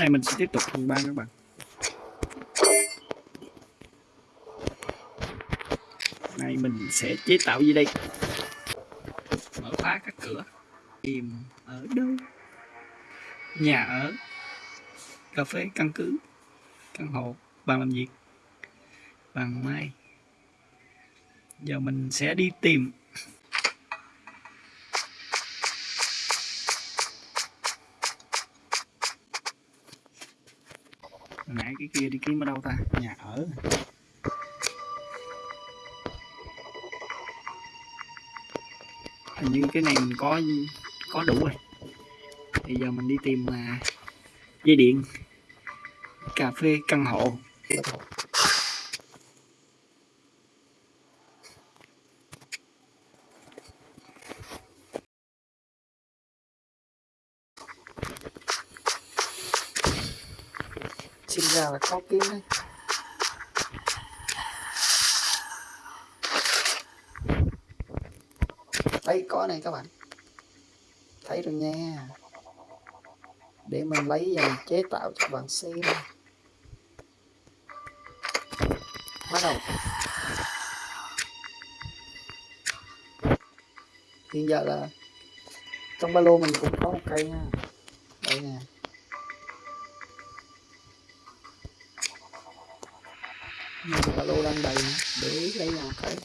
nay mình sẽ tiếp tục phần ba các bạn. Nay mình sẽ chế tạo gì đây? Mở khóa các cửa. Tìm ở đâu? Nhà ở. Cà phê căn cứ. Căn hộ. Bàn làm việc. Bàn mai giờ mình sẽ đi tìm nãy cái kia đi kiếm ở đâu ta? Nhà ở. Hình như cái này mình có có đủ rồi. Thì giờ mình đi tìm mà dây điện, cà phê căn hộ. Sinh kim là kiếm đấy đây có này các bạn. Thấy rồi nha. Để mình lấy và mình chế tạo cho bạn xem. Bắt đầu. Hiện giờ là trong ba lô mình cũng có một cây nha. Đây nè. Ba lô đang đầy để lấy nào cái.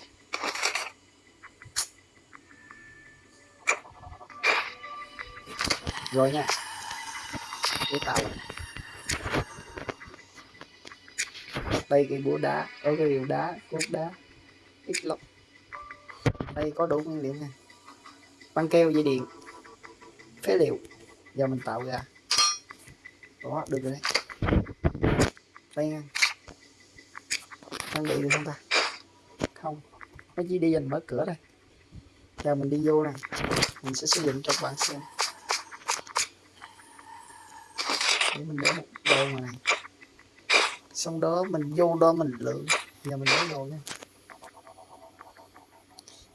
Rồi nha. Để tạo. Đây cái búa đá, ở cái liều đá, cốt đá, ít lọc đây có đủ nguyên liệu nè băng keo dây điện, phế liệu giờ mình tạo ra. Đó, được rồi đấy. Đây nha đang bị được không ta? Không. Nó chỉ đi dành mở cửa đây? Giờ mình đi vô này mình sẽ sử dụng cho các bạn xem. Để mình để một đồ này xong đó mình vô đó mình lượng giờ mình lấy đồ nha.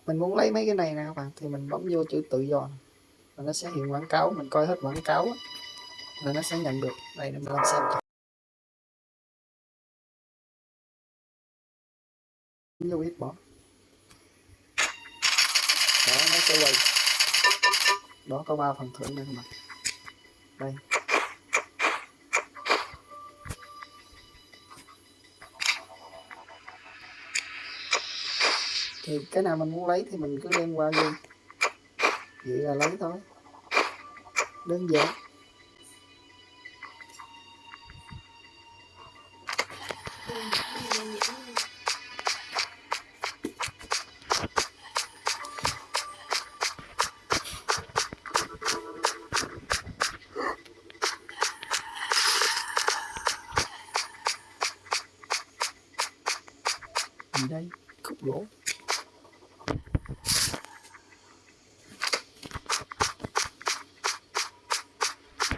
Mình muốn lấy mấy cái này nè các bạn. Thì mình bấm vô chữ tự do và nó sẽ hiện quảng cáo. Mình coi hết quảng cáo là nó sẽ nhận được. Đây, để mình làm xem vô ít bỏ. Đó, nó sẽ quay. Đó, có ba phần thưởng đây các bạn. Đây. Thì cái nào mình muốn lấy thì mình cứ đem qua luôn. Vậy là lấy thôi. Đơn giản.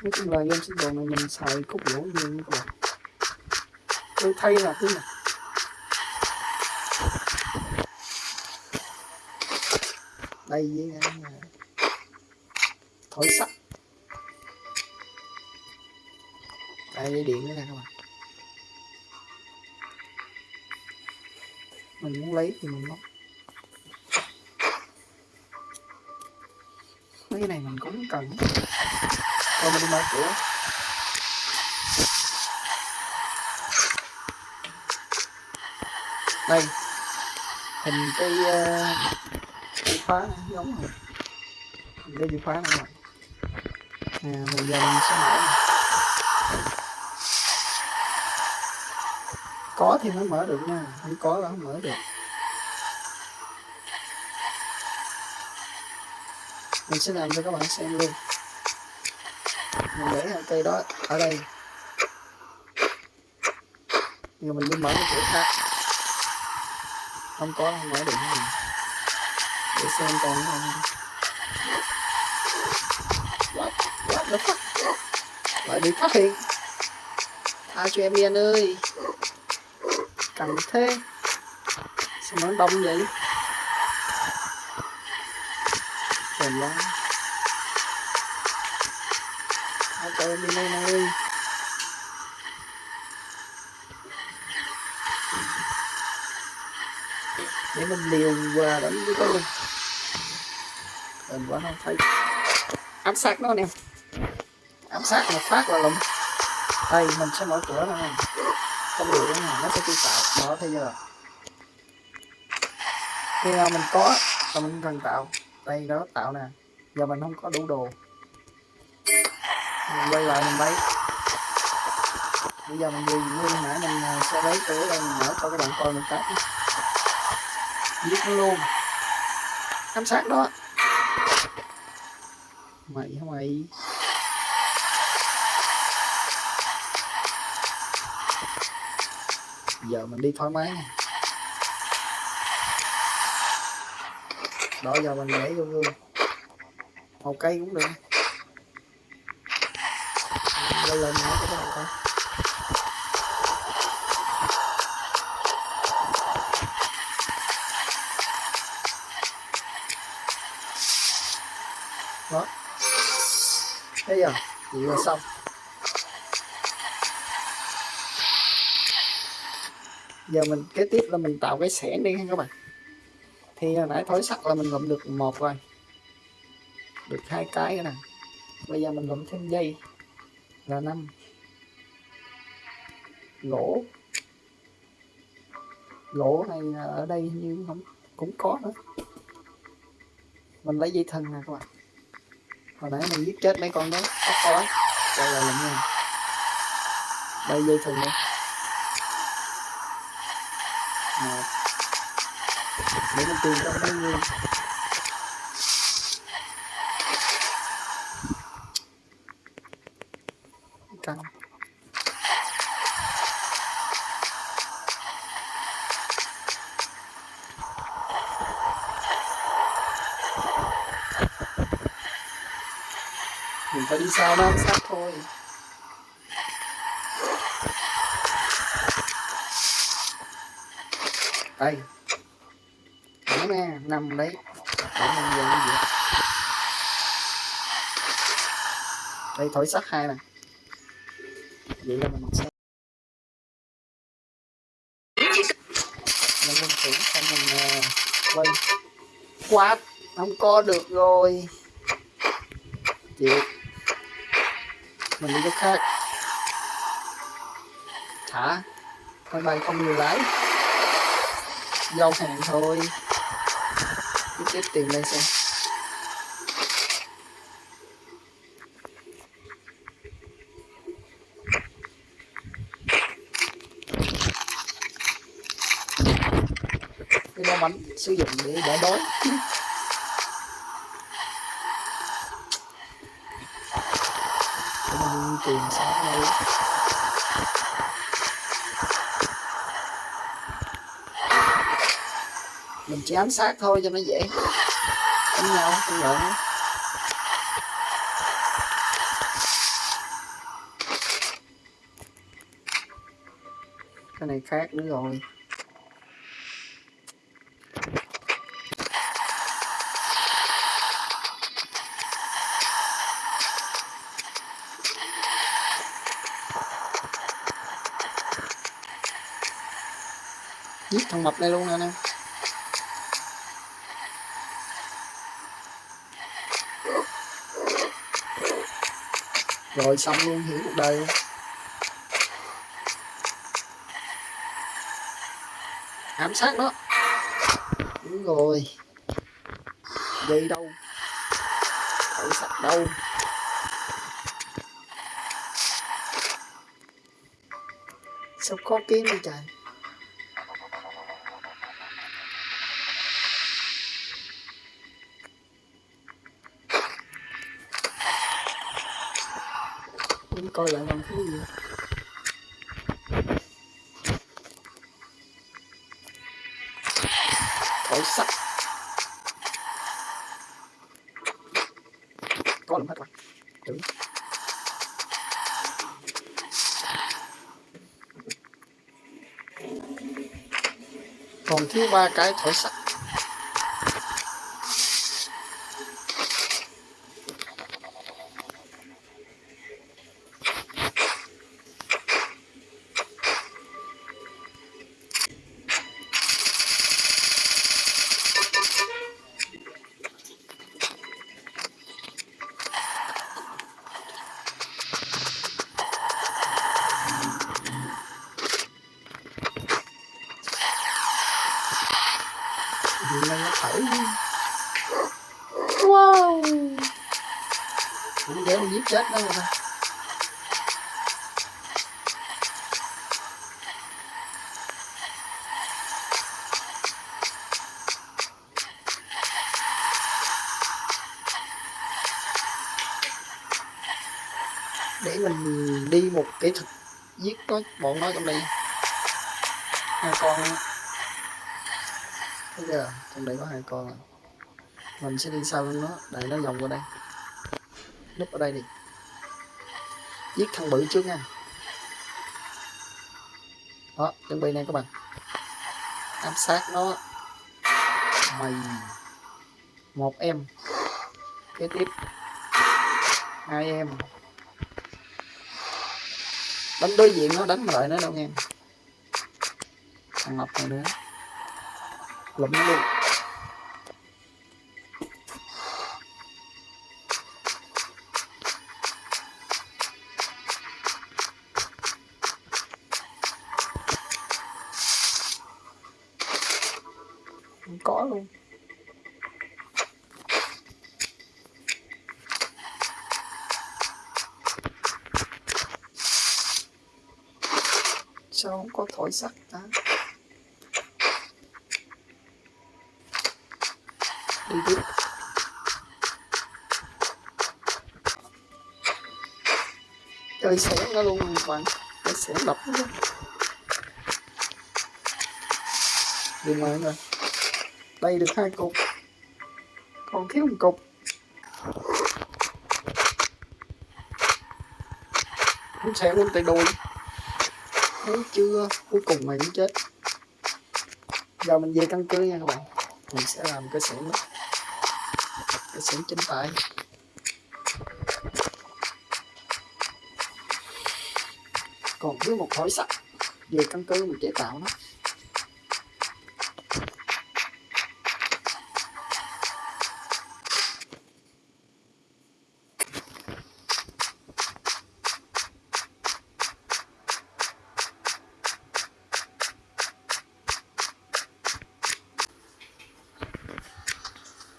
Nói chung là game sinh tồn này mình xài khúc gỗ nhiều như các bạn tôi thay là cái này đây với cái này. thổi sắt. Đây dây điện nữa nè các bạn. Mình muốn lấy thì mình móc mấy cái này mình cũng cần thôi mình đi đây. Hình cái uh, chìa khóa này, giống này. Hình cái chìa khóa này nè. Bây giờ mình sẽ mở này. có thì mới mở được nha. Không có là không mở được. Mình sẽ làm cho các bạn xem luôn mình để hai cây đó, ở đây. Nhưng mình đi mở cái cửa khác. Không có, không mở được nữa. để xem còn không what? What the fuck? Lại bị phát hiện. Tha cho em đi anh ơi. Cần thế. Sao nó đông vậy? Trời ơi Trời bị này này đi, Để mình liều qua đánh với tôi. Mình vẫn không thấy. Ám sát nó nè, Ám sát một phát là lụm Đây mình sẽ mở cửa này Không được này nó sẽ tự tạo. Mở bây giờ. Khi nào mình có là mình cần tạo. Đây đó tạo nè. Giờ mình không có đủ đồ mình quay lại mình lấy. Bây giờ mình dùng nguyên nãy mình ờ, sẽ lấy cửa đây mình mở cho các bạn coi mình cắt giết nó luôn. Ám sát đó. Mày hả mày? Giờ mình đi thoải mái nè đó, giờ mình nhảy vô gương một cây cũng được đây lên nó cho các bạn coi đó thấy giờ vừa là xong giờ mình kế tiếp là mình tạo cái xẻng đi ha các bạn. Thì hồi nãy thối sắt là mình lụm được một rồi. Được hai cái nữa nè. Bây giờ mình lụm thêm dây là năm. Gỗ gỗ này ở đây như không, cũng có nữa. Mình lấy dây thừng nè các bạn. Hồi nãy mình giết chết mấy con đó, có khói đây là làm nha đây dây thừng đây một. Để mình tìm trong bao nhiêu căng. Mình phải đi xa nó sát thôi. Đây. Đó nè, nằm đấy. Để mình giờ cái gì? Đây, thổi sắt hai này vậy là mình sẽ mình mình thử xong mình uh, quay quát không có được rồi. Chịu mình đi chỗ khác. Thả máy bay không nhiều lái. Giao hàng thôi. Cứ tiếp tìm lên xem cái đó bánh sử dụng để đỡ đói để mình tìm sáng đây mình chỉ ám sát thôi cho nó dễ. Đánh nhau, không giận. Cái này khác nữa rồi. Giết thằng mập này luôn nè em. Rồi xong luôn, hiểu cuộc đời luôn. Ám sát đó. Đúng rồi. Dây đâu? Thổi sạch đâu? Sao có kiếm đi trời? Coi lại bằng cái gì thổi sắt. Có lắm hết rồi. Đúng. còn thiếu ba cái thổi sắt. Chết đâu rồi. Để mình đi một kỹ thuật giết nó bọn nó trong đây. Hai con. Bây giờ trong đây có hai con. Mình sẽ đi sau nó để nó vòng qua đây. Núp ở đây đi giết thằng bự trước nha. Đó, chuẩn bị này các bạn. Ám sát nó. Mày. Một em. Kế tiếp. Hai em. Đánh đối diện nó, đánh mà nó đâu nghe. Thằng ngọc này nữa lụm nó luôn. Có thổi sắt đó đi tiếp. Chơi xẻng nó luôn các bạn. Trời xẻng đập nó luôn. Đi ngoài rồi đây được hai cục. Còn thiếu một cục. Cũng sẽ muốn tay đôi thấy chưa? Cuối cùng mày cũng chết. Giờ mình về căn cứ nha các bạn. Mình sẽ làm cái xưởng đó cái xưởng chính tay. Còn thiếu một khối sắt. Về căn cứ mình chế tạo nó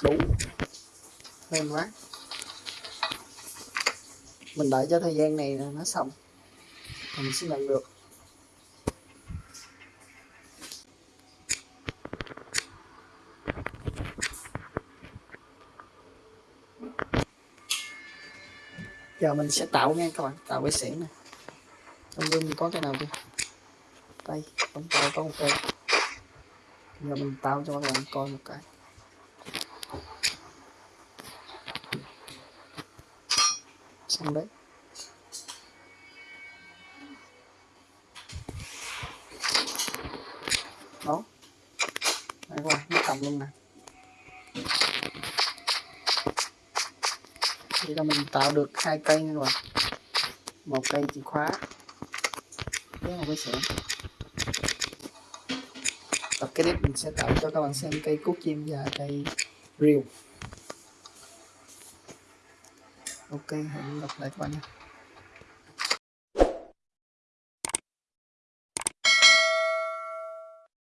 đủ lên quá. Mình đợi cho thời gian này nó xong. Mình sẽ nhận được. Giờ mình sẽ tạo nha các bạn, tạo cái xẻng này. Trong gương có cái nào chưa? Đây không tạo có một cái. Giờ mình tạo cho các bạn coi một cái. Xong đấy. Đó. Đấy rồi nó cầm luôn này. thì là mình tạo được hai cây rồi, một cây chìa khóa với một cái xẻng tập cái clip mình sẽ tạo cho các bạn xem cây cúc chim và cây rìu ok hẹn gặp lại các bạn nhé